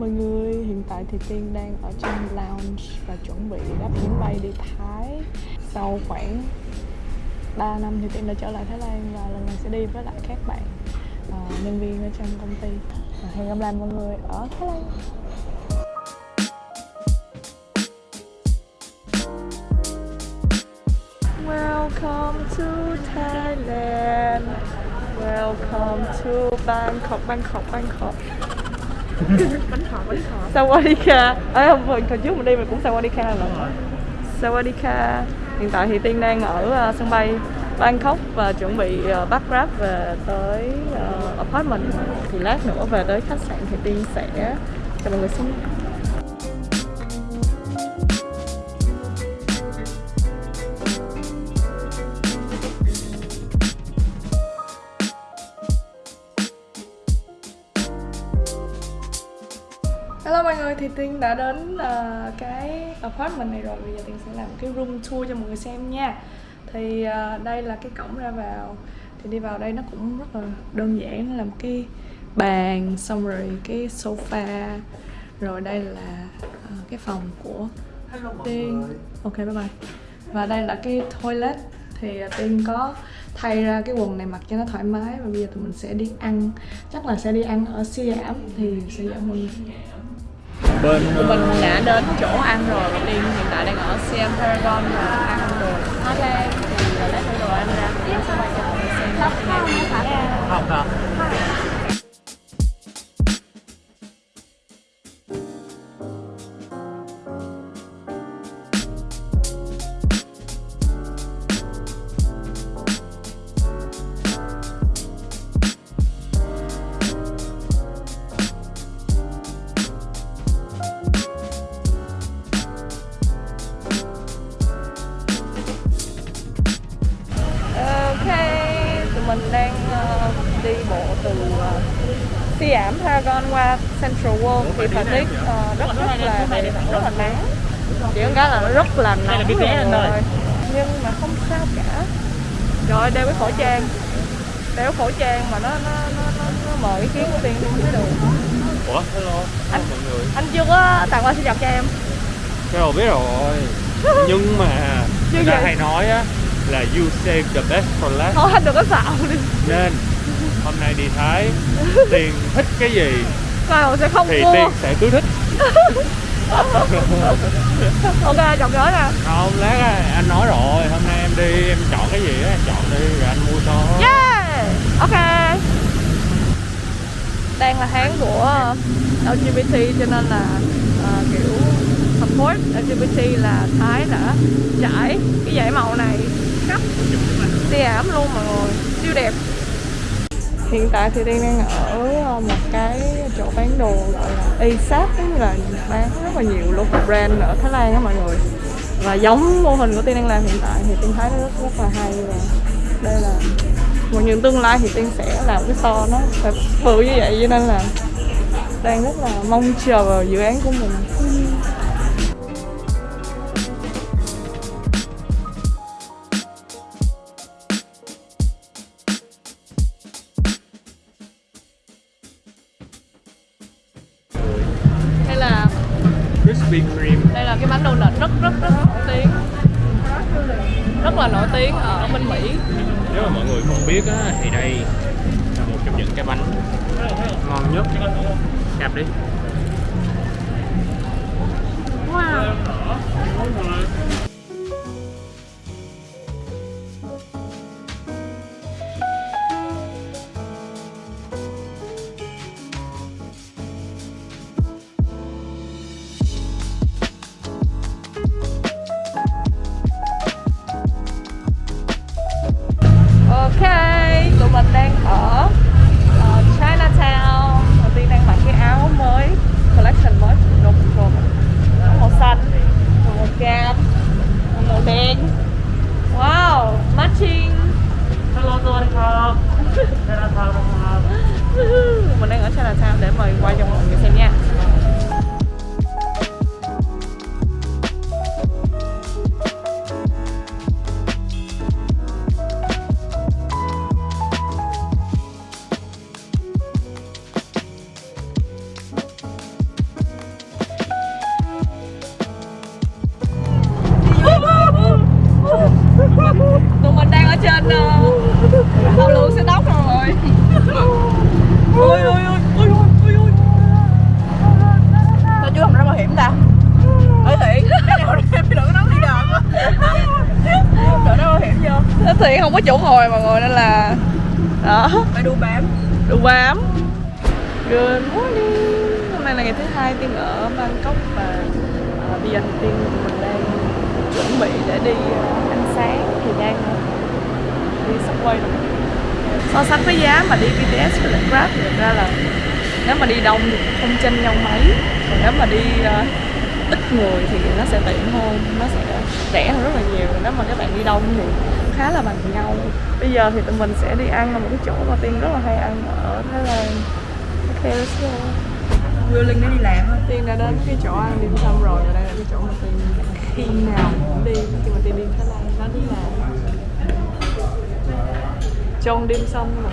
mọi người, hiện tại thì Tiên đang ở trong lounge và chuẩn bị đáp chuyến bay đi Thái. Sau khoảng 3 năm thì Tiên đã trở lại Thái Lan và lần này sẽ đi với lại các bạn uh, nhân viên ở trong công ty. Và Hẹn gặp lại mọi người ở Thái Lan. Welcome to Thailand. Welcome to Bangkok, Bangkok, Bangkok bánh khọt bánh khọt Sawadika Ê hôm vừa hồi trước mình đi mình cũng Sawadika là Sawadika Hiện tại thì Tiên đang ở uh, sân bay Bangkok và chuẩn bị uh, bắt Grab về tới uh, apartment. Thì lát nữa về tới khách sạn thì Tiên sẽ cho mọi người xem. Thì Tiên đã đến uh, cái apartment này rồi. Bây giờ Tiên sẽ làm cái room tour cho mọi người xem nha. Thì uh, đây là cái cổng ra vào. Thì đi vào đây nó cũng rất là đơn giản Nó là một cái bàn, xong rồi cái sofa Rồi đây là uh, cái phòng của Tiên. Ok bye bye. Và đây là cái toilet. Thì uh, Tiên có thay ra cái quần này mặc cho nó thoải mái. Và bây giờ tụi mình sẽ đi ăn. Chắc là sẽ đi ăn ở Siam. Thì sẽ mọi người bên Tụi mình đã đến chỗ ăn rồi và Tiên hiện tại đang ở Siam Paragon và ăn đồ Thái Lan thì lấy đồ ăn ra thì sẽ quay cho mọi người xem. Không hả thì thời tiết ờ, rất rất là đẹp, rất là nắng chỉ có cái là nó rất là nóng cái ơi. rồi. nhưng mà không sao cả. Rồi đeo cái khẩu trang. Đeo khẩu trang mà nó nó nó nó, nó mờ ý kiến của tiên không thấy được. Ủa? Hello. Anh- mọi người. anh chưa có tặng quà sinh nhật cho em. Cái rồi biết rồi. Nhưng mà người ta hay nói á là you save the best for last. Thôi anh đừng có xạo đi. Nên hôm nay đi Thái tiền thích cái gì họ sẽ không thì mua tiền sẽ cứ thích. Ok chồng nhớ nè. Không lát á, anh nói rồi hôm nay em đi em chọn cái gì á em chọn đi rồi anh mua cho. Yeah! Ok. Đang là tháng của LGBT cho nên là ờ, kiểu support LGBT là Thái đã trải cái dải màu này khắp. Siam luôn mọi người. Siêu đẹp Hiện tại thì Tiên đang ở ờ, một cái chỗ bán đồ gọi là ASAP giống là bán rất là nhiều local brand ở Thái Lan á mọi người. Và giống mô hình của Tiên đang làm hiện tại thì Tiên thấy nó rất, rất là hay và đây là một những tương lai thì Tiên sẽ làm cái store nó phải bự như vậy cho nên là đang rất là mong chờ vào dự án của mình. Ngon đi. Wow Ok, tụi mình đang ở màu cam màu đen. Wow matching. Hello tôi không mình đang ở xe là sao để mời quay cho mọi người xem nha. Có chỗ ngồi mà ngồi nên là đó. Phải đu bám. Đu bám. Good morning. Hôm nay là ngày thứ hai tiên ở bangkok và uh, bây giờ thì tiên mình đang chuẩn bị để đi uh, ăn sáng thì đang uh, đi subway rồi. So sánh với giá mà đi BTS với lại Grab thì thực ra là nếu mà đi đông thì không chênh nhau mấy. Còn nếu mà đi uh, người thì nó sẽ tiện hơn nó sẽ rẻ hơn rất là nhiều. Nếu mà các bạn đi đông thì khá là bằng nhau. Bây giờ thì tụi mình sẽ đi ăn ở một cái chỗ mà tiên rất là hay ăn ở thái lan. Ok let's go. Will Linh nó đi làm thôi tiên đã đến cái chỗ ăn dim sum rồi và đây là cái chỗ mà tiên khi nào cũng đi. Khi mà tiên đi thái lan nó đi là trong dim sum mà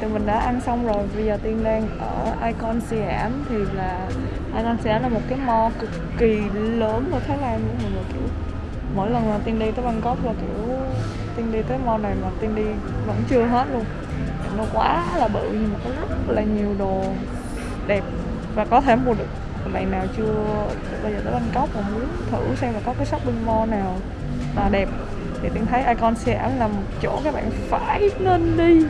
tụi mình đã ăn xong rồi. Bây giờ Tiên đang ở Icon Siam Thì là Icon Siam là một cái mall cực kỳ lớn ở Thái Lan luôn mọi người kiểu Mỗi lần mà Tiên đi tới Bangkok là kiểu Tiên đi tới mall này mà Tiên đi vẫn chưa hết luôn. Nó quá là bự, nhưng mà có rất là nhiều đồ đẹp Và có thể mua được. Bạn nào chưa bây giờ tới Bangkok mà muốn thử xem là có cái shopping mall nào là đẹp thì Tiên thấy Icon Siam là một chỗ các bạn phải nên đi.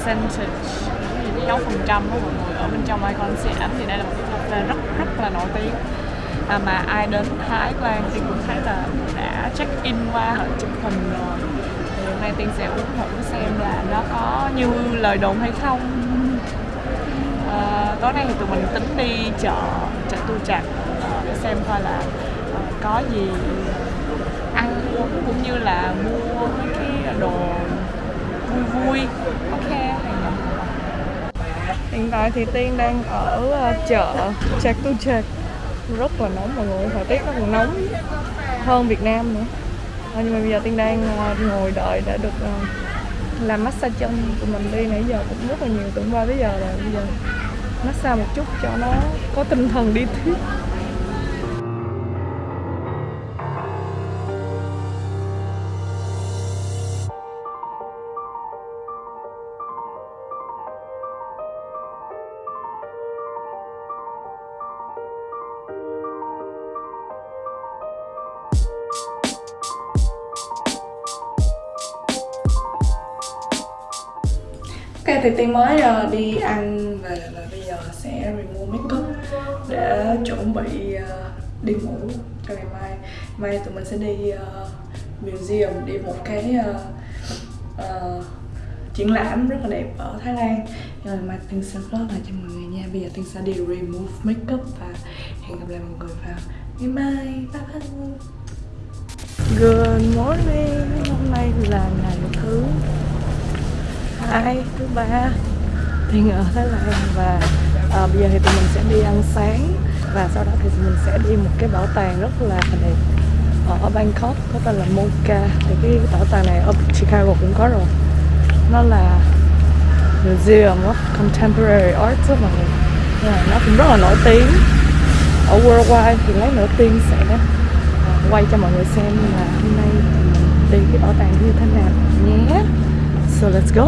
Percentage dấu phần trăm của mọi người ở bên trong Icon Siam thì đây là một cái cà phê rất rất là nổi tiếng. À, mà ai đến Thái Lan thì cũng thấy là đã check in qua họ chụp hình rồi. Thì hôm nay Tiên sẽ uống thử xem là nó có như lời đồn hay không. À, tối nay thì tụi mình tính đi chợ chợ tu chặt à, để xem coi là à, có gì ăn uống cũng như là mua mấy cái đồ vui vui. Ok. Hiện tại thì tiên đang ở ờ, chợ chạc tu chạc rất là nóng mọi người thời tiết nó còn nóng hơn việt nam nữa. Ờ, nhưng mà bây giờ tiên đang ờ, ngồi đợi để được làm massage chân tụi mình đi. Nãy giờ cũng rất là nhiều hôm qua tới giờ rồi. Bây giờ massage một chút cho nó có tinh thần đi tiếp Ok thì Tiên mới uh, đi ăn về và bây giờ sẽ remove makeup để chuẩn bị uh, đi ngủ cho ngày mai. Mai tụi mình sẽ đi uh, museum, đi một cái uh, uh, triển lãm rất là đẹp ở Thái Lan. Nhưng mà mai Tiên sẽ vlog lại cho mọi người nha. Bây giờ Tiên sẽ đi remove makeup và hẹn gặp lại mọi người vào ngày mai. Bye bye. Good morning, hôm nay là ngày thứ hai thứ ba Tiên ở Thái Lan. Và à, bây giờ thì tụi mình sẽ đi ăn sáng. Và sau đó thì tụi mình sẽ đi một cái bảo tàng rất là đẹp ở Bangkok có tên là Mocha. Thì cái bảo tàng này ở Chicago cũng có rồi. Nó là Museum of Contemporary Art đó mọi người. Nó cũng rất là nổi tiếng. Ở worldwide thì lấy nữa tiên sẽ à, quay cho mọi người xem là hôm nay mình đi cái bảo tàng như thế nào nhé. So let's go.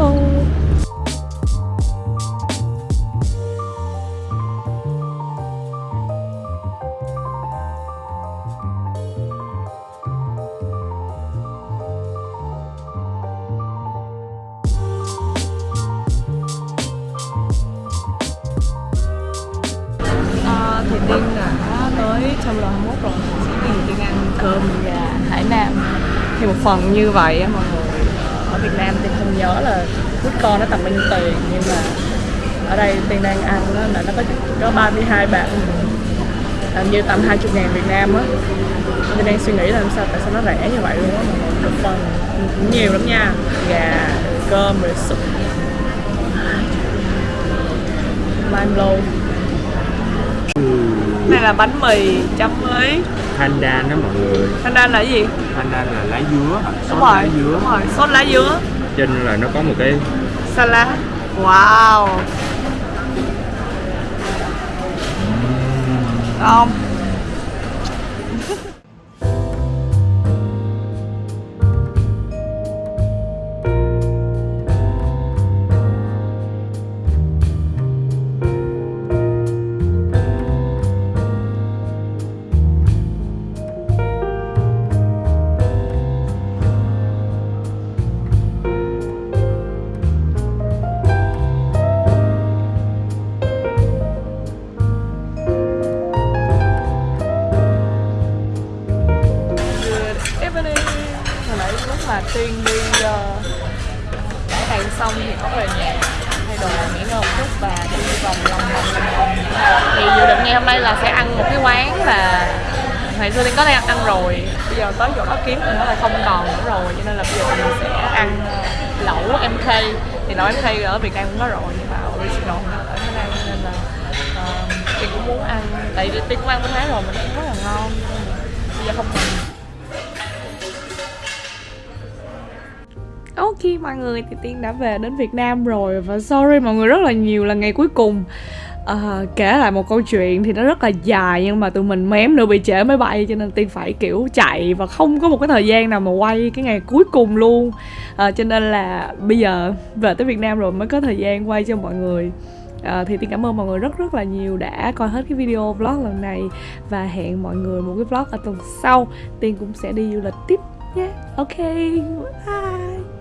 À, thì Tiên đã tới Terminal 21 rồi. Sẽ đi đi ăn cơm gà Hải Nam. Thì một phần như vậy á, mọi người. Việt Nam thì không nhớ là food con nó tầm bao nhiêu tiền Nhưng mà ở đây tiền đang ăn đó, là nó có có 32 bạc Hình như tầm 20 ngàn Việt Nam á. Tiên đang suy nghĩ là làm sao tại sao nó rẻ như vậy luôn á Một phần cũng nhiều lắm nha. Gà, cơm, rồi sụp Lime lô. Này là bánh mì chấm với Pandan đó mọi người. Pandan là gì? Pandan là lá dứa. Đúng sốt rồi lá dứa. đúng rồi sốt lá dứa. Trên là nó có một cái salad wow. Ngon đây là sẽ ăn một cái quán là ngày xưa Tiên có đang ăn rồi. Bây giờ tới chỗ đó kiếm thì nó là không còn nữa rồi cho nên là bây giờ mình sẽ ăn lẩu MK thì lẩu MK ở Việt Nam cũng có rồi nhưng mà original nó ở Thái Lan nên là ờ, uh, Tiên cũng muốn ăn. Tại vì Tiên cũng ăn bên Thái rồi mình cũng rất là ngon. Bây giờ không còn. Ok mọi người thì Tiên đã về đến Việt Nam rồi. Và sorry mọi người rất là nhiều là ngày cuối cùng. Ờ, kể lại một câu chuyện thì nó rất là dài nhưng mà tụi mình mém nữa bị trễ máy bay cho nên Tiên phải kiểu chạy và không có một cái thời gian nào mà quay cái ngày cuối cùng luôn. Ờ, cho nên là bây giờ về tới Việt Nam rồi mới có thời gian quay cho mọi người. Ờ, thì Tiên cảm ơn mọi người rất rất là nhiều đã coi hết cái video vlog lần này và hẹn mọi người một cái vlog ở tuần sau. Tiên cũng sẽ đi du lịch tiếp nhé. Ok bye.